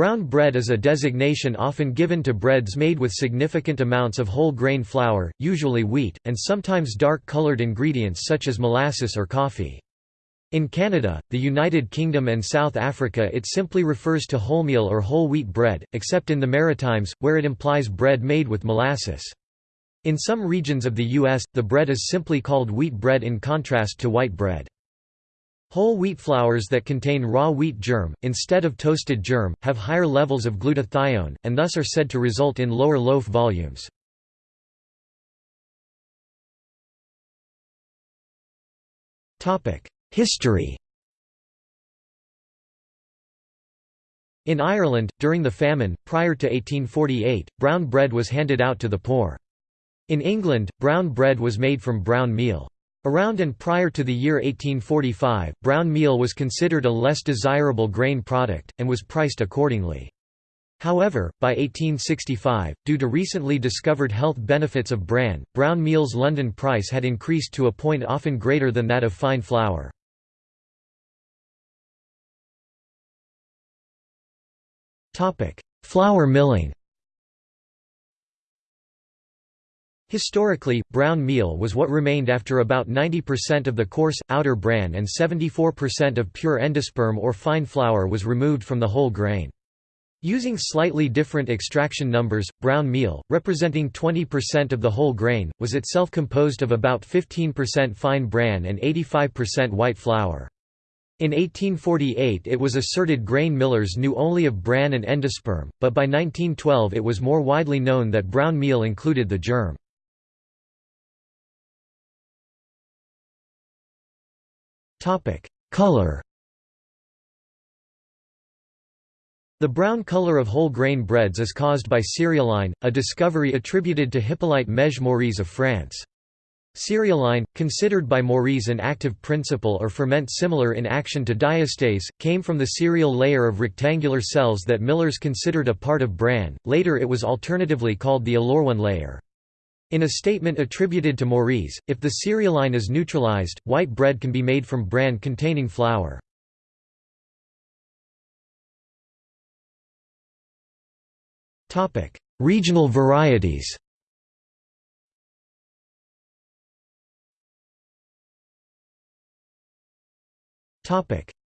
Brown bread is a designation often given to breads made with significant amounts of whole grain flour, usually wheat, and sometimes dark-colored ingredients such as molasses or coffee. In Canada, the United Kingdom and South Africa it simply refers to wholemeal or whole wheat bread, except in the Maritimes, where it implies bread made with molasses. In some regions of the U.S., the bread is simply called wheat bread in contrast to white bread. Whole wheat flours that contain raw wheat germ, instead of toasted germ, have higher levels of glutathione, and thus are said to result in lower loaf volumes. History In Ireland, during the famine, prior to 1848, brown bread was handed out to the poor. In England, brown bread was made from brown meal. Around and prior to the year 1845, brown meal was considered a less desirable grain product, and was priced accordingly. However, by 1865, due to recently discovered health benefits of bran, brown meal's London price had increased to a point often greater than that of fine flour. Flour milling Historically, brown meal was what remained after about 90% of the coarse, outer bran and 74% of pure endosperm or fine flour was removed from the whole grain. Using slightly different extraction numbers, brown meal, representing 20% of the whole grain, was itself composed of about 15% fine bran and 85% white flour. In 1848 it was asserted grain millers knew only of bran and endosperm, but by 1912 it was more widely known that brown meal included the germ. Topic: Color. The brown color of whole grain breads is caused by cerealine, a discovery attributed to Hippolyte Mège-Mouriès of France. Cerealine, considered by Mouriès an active principle or ferment similar in action to diastase, came from the cereal layer of rectangular cells that millers considered a part of bran, later it was alternatively called the aleurone layer. In a statement attributed to Mouriès, if the cerealine is neutralized, white bread can be made from bran containing flour. Regional varieties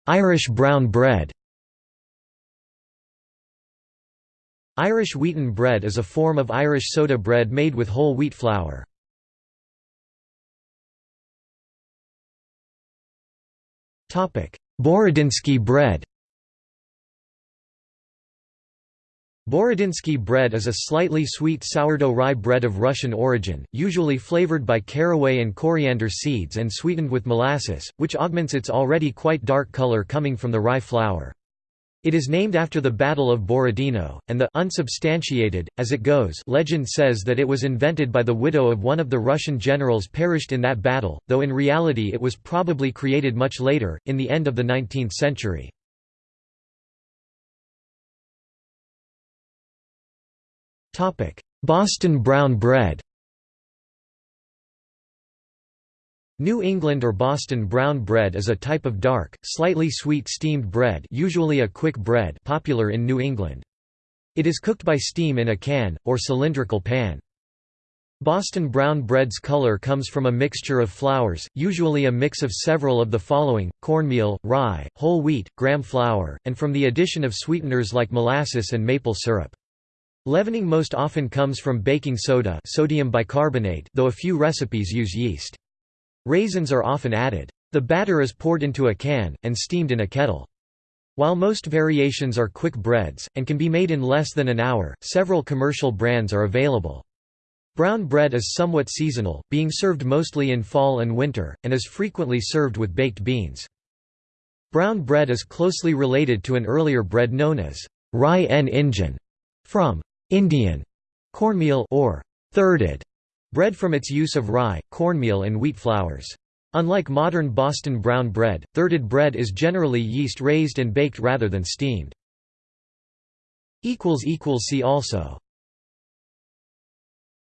Irish brown bread Irish wheaten bread is a form of Irish soda bread made with whole wheat flour. Borodinsky bread Borodinski bread is a slightly sweet sourdough rye bread of Russian origin, usually flavored by caraway and coriander seeds and sweetened with molasses, which augments its already quite dark color coming from the rye flour. It is named after the Battle of Borodino, and the unsubstantiated, as it goes legend says that it was invented by the widow of one of the Russian generals perished in that battle, though in reality it was probably created much later, in the end of the 19th century. Boston brown bread New England or Boston brown bread is a type of dark, slightly sweet steamed bread usually a quick bread popular in New England. It is cooked by steam in a can, or cylindrical pan. Boston brown bread's color comes from a mixture of flours, usually a mix of several of the following, cornmeal, rye, whole wheat, graham flour, and from the addition of sweeteners like molasses and maple syrup. Leavening most often comes from baking soda sodium bicarbonate though a few recipes use yeast. Raisins are often added. The batter is poured into a can, and steamed in a kettle. While most variations are quick breads, and can be made in less than an hour, several commercial brands are available. Brown bread is somewhat seasonal, being served mostly in fall and winter, and is frequently served with baked beans. Brown bread is closely related to an earlier bread known as rye en injun, from Indian cornmeal or thirded Bread from its use of rye, cornmeal and wheat flours. Unlike modern Boston brown bread, thirded bread is generally yeast-raised and baked rather than steamed. See also